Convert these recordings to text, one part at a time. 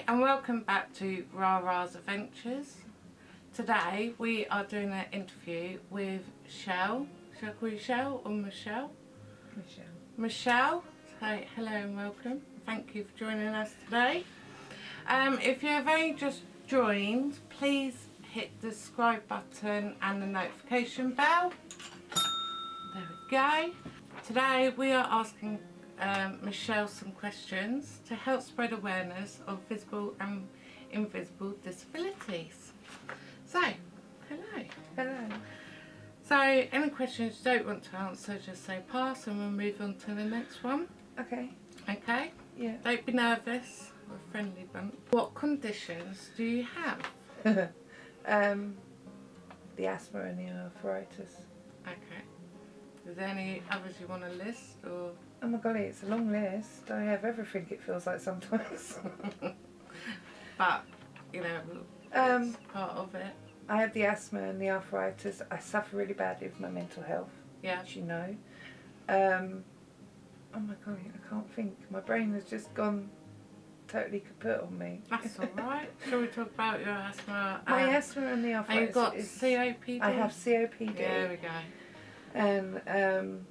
Hi and welcome back to Rara's Adventures. Today we are doing an interview with Shell. Shall I call you Shell or Michelle? Michelle. Michelle. So hello and welcome. Thank you for joining us today. Um, if you have only just joined, please hit the subscribe button and the notification bell. There we go. Today we are asking um, Michelle some questions to help spread awareness of visible and invisible disabilities. So, hello. Hello. So, any questions you don't want to answer, just say pass and we'll move on to the next one. Okay. Okay? Yeah. Don't be nervous. We're a friendly bunch. What conditions do you have? um, the asthma and the arthritis. Okay. Is there any others you want to list or? Oh my golly, it's a long list. I have everything it feels like sometimes. But, you know, Um, part of it. I have the asthma and the arthritis. I suffer really badly with my mental health, Yeah. as you know. Um, oh my golly, I can't think. My brain has just gone totally kaput on me. That's alright. Shall we talk about your asthma? My um, asthma and the And arthritis. you've got is- COPD? I have COPD. There we go. And um,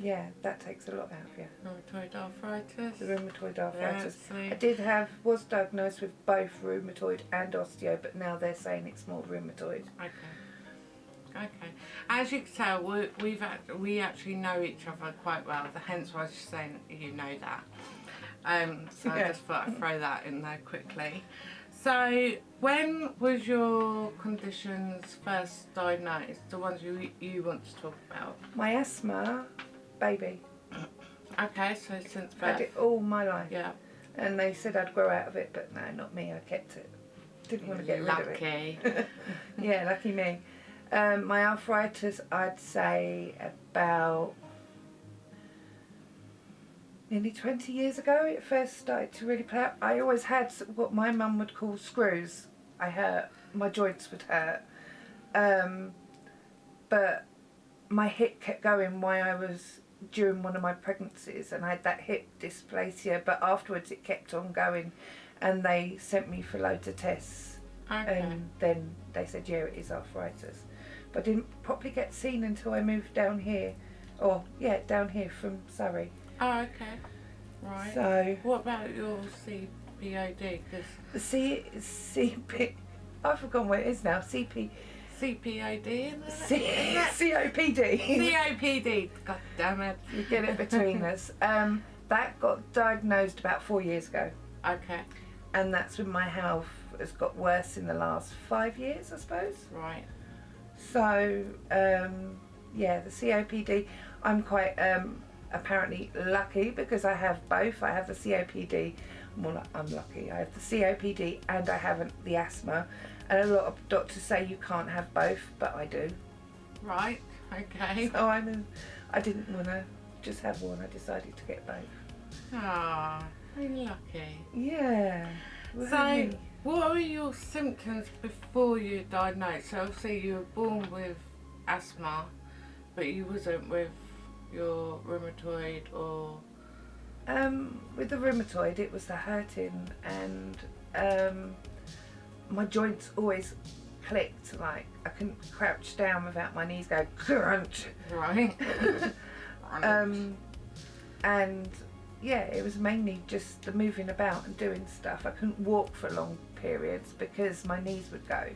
yeah, that takes a lot out of you. Rheumatoid arthritis. The rheumatoid arthritis. Yeah. I did have, was diagnosed with both rheumatoid and osteo, but now they're saying it's more rheumatoid. Okay. Okay. As you can tell, we, we've act- we actually know each other quite well. Hence why I was just saying you know that. Um, so I just thought I'd throw that in there quickly. So, when was your conditions first diagnosed? The ones you you want to talk about? My asthma, baby, Okay, so since had it all my life. Yeah. And they said I'd grow out of it, but no, not me, I kept it. Didn't want to get rid of it. Lucky. yeah, lucky me. Um, my arthritis, I'd say about nearly 20 years ago, it first started to really play out. I always had what my mum would call screws. I hurt, my joints would hurt. Um, but my hip kept going while I was during one of my pregnancies and I had that hip dysplasia but afterwards it kept on going and they sent me for loads of tests Okay. and then they said yeah it is arthritis but I didn't properly get seen until I moved down here or yeah down here from Surrey oh, okay. Right. so what about your CPOD? Because the C, CP I've forgotten what it is now CP CPOD, isn't it? C, COPD COPD. God damn it. you get it between us um, that got diagnosed about four years ago Okay. and that's when my health has got worse in the last five years I suppose Right. So, um, yeah, the COPD, I'm quite um, apparently lucky because I have both. I have the COPD, like I'm lucky. I have the COPD and I have the asthma. And a lot of doctors say you can't have both, but I do. Right. Okay. So I'm in, I didn't want to just have one. I decided to get both. Ah, very lucky. Yeah. So, what were your symptoms before you diagnosed? So, obviously, you were born with asthma, but you wasn't with your rheumatoid or. Um, with the rheumatoid, it was the hurting, and um, my joints always clicked. Like I couldn't crouch down without my knees going crunch. Right. Um, and yeah, it was mainly just the moving about and doing stuff. I couldn't walk for long periods because my knees would go,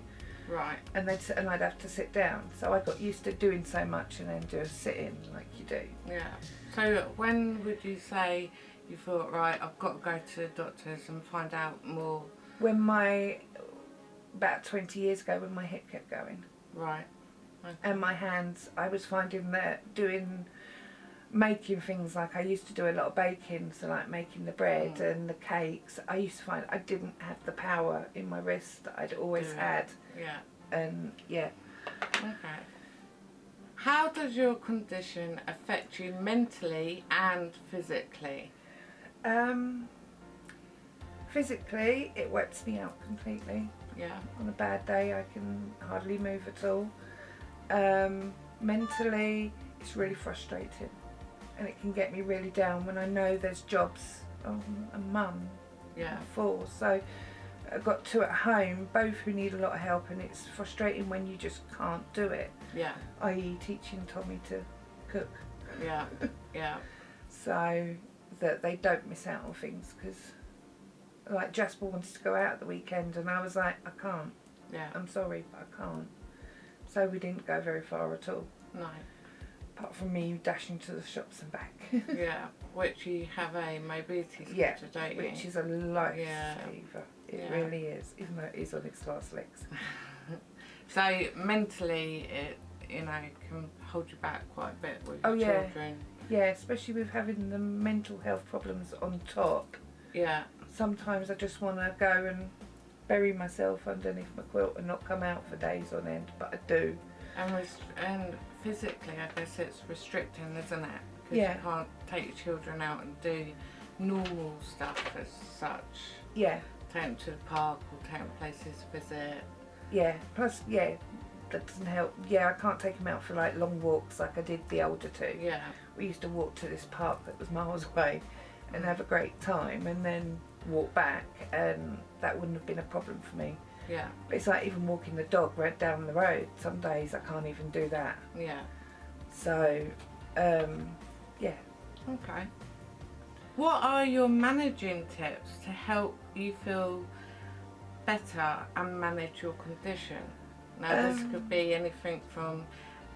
right. and they'd sit, and I'd have to sit down. So I got used to doing so much and then do a sit in like you do. Yeah. So, when would you say you thought, right, I've got to go to the doctors and find out more? When my about 20 years ago, when my hip kept going. Right. Okay. and my hands I was finding that doing making things like I used to do a lot of baking so like making the bread Mm. and the cakes I used to find I didn't have the power in my wrist that I'd always had Yeah. and yeah Okay. How does your condition affect you mentally and physically? um physically it wets me out completely Yeah. on a bad day I can hardly move at all um mentally it's really frustrating and it can get me really down when I know there's jobs oh, a mum Yeah. four. So I've got two at home, both who need a lot of help, and it's frustrating when you just can't do it. Yeah. I.e., teaching Tommy to cook, Yeah. Yeah. so that they don't miss out on things. Because like Jasper wanted to go out at the weekend, and I was like, I can't. Yeah. I'm sorry, but I can't. So we didn't go very far at all, No. apart from me dashing to the shops and back, Yeah. Which you have a mobility scooter, Yeah, don't you? which is a lifesaver. Yeah. It Yeah. really is, even though it is on its last legs. So mentally, it you know can hold you back quite a bit with Oh, your yeah. children. Yeah, especially with having the mental health problems on top. Yeah. Sometimes I just want to go and bury myself underneath my quilt and not come out for days on end, but I do. And and physically, I guess it's restricting, isn't it? Because Yeah. you can't take your children out and do normal stuff as such. Yeah, Take them to the park or take them places to visit. yeah. Plus, yeah, that doesn't help. Yeah, I can't take them out for like long walks like I did the older two. Yeah. We used to walk to this park that was miles away and have a great time and then walk back, and that wouldn't have been a problem for me. Yeah. But it's like even walking the dog right down the road. Some days I can't even do that. Yeah. So, um, yeah. Okay. What are your managing tips to help you feel better and manage your condition? Now, this Um, could be anything from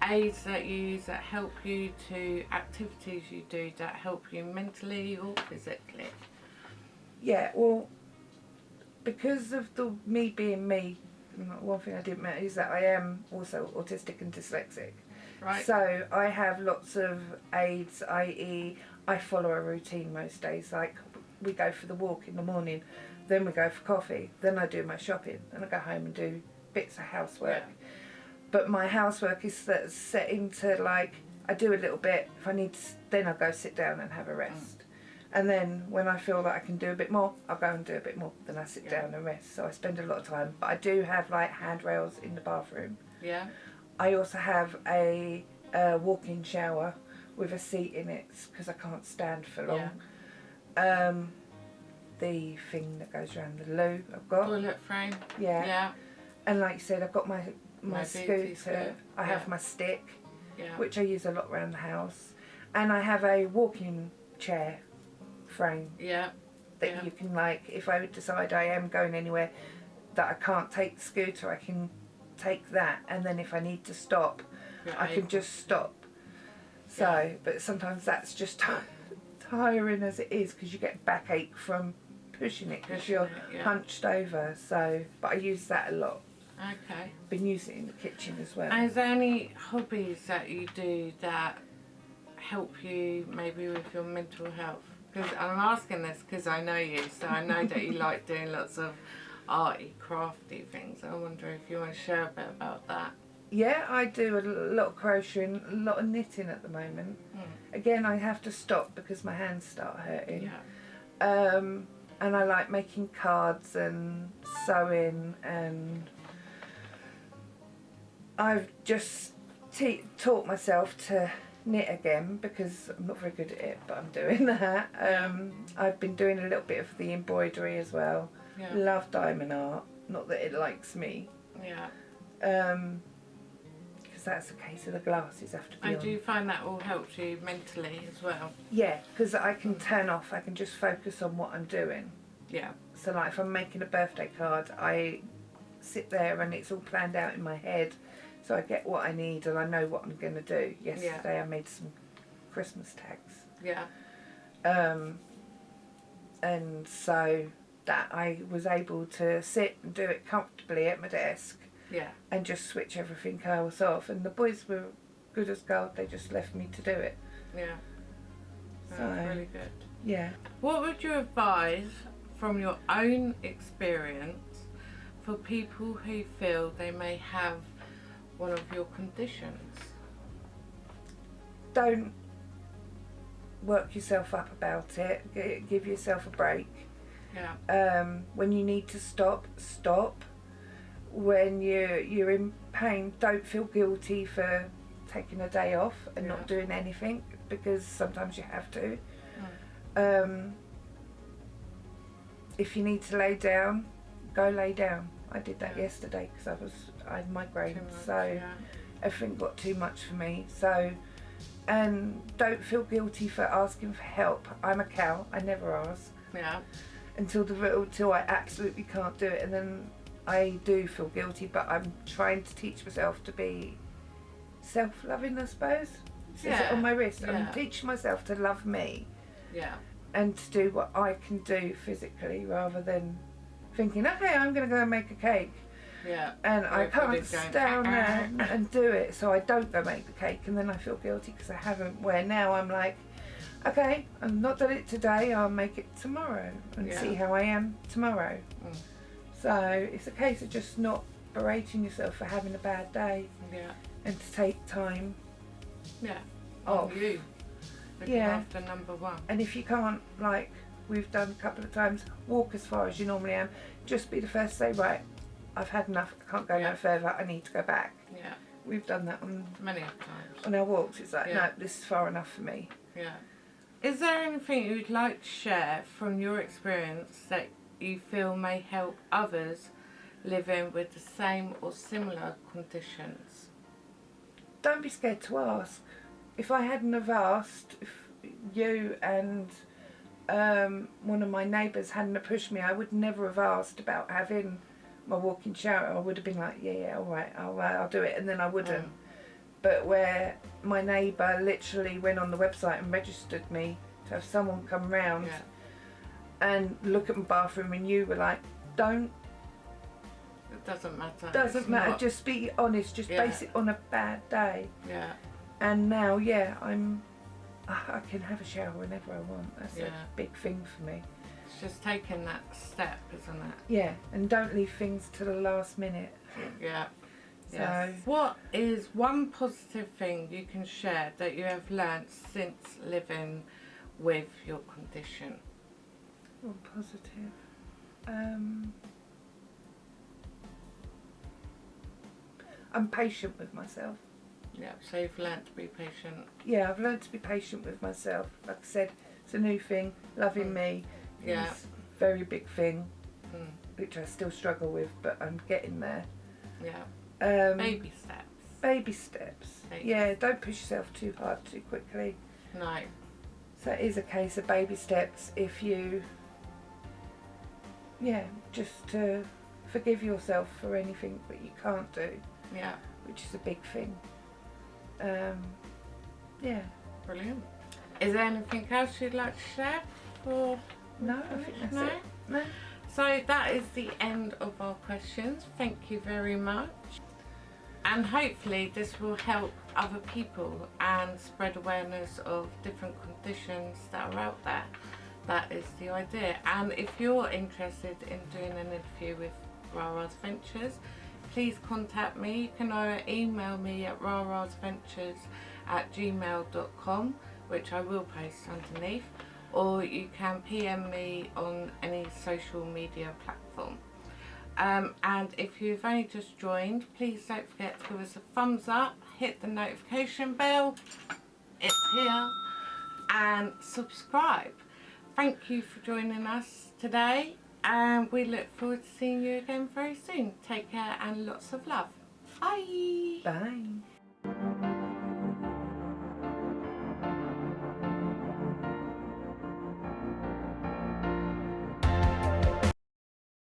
aids that you use that help you to activities you do that help you mentally or physically. Yeah, well, because of the me being me, one thing I didn't mention is that I am also autistic and dyslexic. Right? So I have lots of aids, i.e., I follow a routine most days. Like we go for the walk in the morning, then we go for coffee, then I do my shopping, then I go home and do bits of housework. Yeah. But my housework is set, into like I do a little bit. If I need, to, then I go sit down and have a rest. And then when I feel that I can do a bit more, I'll go and do a bit more. Then I sit Yeah. down and rest. So I spend a lot of time. But I do have like handrails in the bathroom. yeah? I also have a, uh walk-in shower with a seat in it because I can't stand for long. Um, the thing that goes around the loo I've got. Toilet frame? Yeah. Yeah. And like you said, I've got my my Mobility scooter. scooter, I yeah. have my stick, Yeah. which I use a lot around the house, and I have a walking chair frame Yeah. that Yeah. you can like. If I decide I am going anywhere that I can't take the scooter, I can take that, and then if I need to stop, I can just stop. So, but sometimes that's just tiring as it is because you get backache from pushing it because you're it, yeah. hunched over. So, but I use that a lot. Okay. Been using it in the kitchen as well. Is there any hobbies that you do that help you maybe with your mental health? Because I'm asking this because I know you, so I know that you like doing lots of arty, crafty things. I wonder if you want to share a bit about that. Yeah, I do a lot of crocheting, a lot of knitting at the moment. Hmm. Again, I have to stop because my hands start hurting. Yeah. Um, and I like making cards and sewing and I've just taught myself to knit again because I'm not very good at it, but I'm doing that. Um, I've been doing a little bit of the embroidery as well. Yeah. Love diamond art, not that it likes me. Yeah. Um 'cause that's the case of the glasses have to be on. do find that all helps you mentally as well. Yeah, because I can turn off. I can just focus on what I'm doing. Yeah. So like if I'm making a birthday card, I sit there and it's all planned out in my head, so I get what I need and I know what I'm gonna do. Yesterday I made some Christmas tags, Yeah. um, and so that I was able to sit and do it comfortably at my desk Yeah. and just switch everything else off. And the boys were good as gold. They just left me to do it. Yeah. That's So- really good. Yeah. What would you advise from your own experience for people who feel they may have one of your conditions? don't work yourself up about it. Give yourself a break. Yeah. Um, when you need to stop, stop. When you you're in pain, don't feel guilty for taking a day off and not doing anything because sometimes you have to. Um, if you need to lay down, go lay down. I did that Yeah. yesterday because I was I had migraines, much, so yeah. everything got too much for me. So, and don't feel guilty for asking for help. I'm a cow. I never ask Yeah. until the until I absolutely can't do it, and then I do feel guilty. But I'm trying to teach myself to be self-loving. I suppose. Says it Yeah, on my wrist. I'm teaching myself to love me Yeah. and to do what I can do physically, rather than thinking, okay, I'm going to go and make a cake. Yeah. and I can't going, down there "Ah." and do it, so I don't go make the cake, and then I feel guilty because I haven't. Where now I'm like, okay, I've not done it today, I'll make it tomorrow and Yeah. see how I am tomorrow. Mm. So it's a case of just not berating yourself for having a bad day Yeah. and to take time. Yeah. Oh. On you. Looking Yeah. after number one. And if you can't, like we've done a couple of times, walk as far as you normally am, just be the first to say, right, I've had enough, I can't go Yeah. no further, I need to go back. Yeah. We've done that on Many times. on our walks, it's like, Yeah. no, this is far enough for me. Yeah. Is there anything you'd like to share from your experience that you feel may help others living with the same or similar conditions? Don't be scared to ask. If I hadn't have asked, if you and um, one of my neighbours hadn't pushed me, I would never have asked about having my walking shower. I would have been like, yeah, yeah, all right, I'll, uh, I'll do it, and then I wouldn't. Mm. But where my neighbour literally went on the website and registered me to have someone come round Yeah. and look at my bathroom, and you were like, don't It doesn't matter. Doesn't It's matter. not- Just be honest. Just Yeah. base it on a bad day. Yeah. And now, yeah, I'm. I can have a shower whenever I want. That's Yeah. a big thing for me. It's just taking that step, isn't it? Yeah, and don't leave things to the last minute. Yeah. So- Yes. What is one positive thing you can share that you have learnt since living with your condition? All positive. Um, I'm patient with myself. Yeah. So you've learnt to be patient. Yeah, I've learned to be patient with myself. Like I said, it's a new thing. Loving Mm. me Yeah. is a very big thing, Mm. which I still struggle with, but I'm getting there. Yeah. Um, Baby steps. Baby steps. Baby Yeah, don't push yourself too hard too quickly. No. So it is a case of baby steps if you, yeah, just to forgive yourself for anything that you can't do, Yeah. which is a big thing. Um, yeah, Brilliant. Is there anything else you'd like to share? For no, I think that's no? it. No. So that is the end of our questions. Thank you very much. And hopefully this will help other people and spread awareness of different conditions that are out there. That is the idea. And if you're interested in doing an interview with Rara's Ventures, please contact me. You can either email me at rarasventures at gmail.com, which I will post underneath, or you can PM me on any social media platform. Um, and if you've only just joined, please don't forget to give us a thumbs up, hit the notification bell, it's here, and subscribe. Thank you for joining us today, and we look forward to seeing you again very soon. Take care and lots of love. Bye. Bye.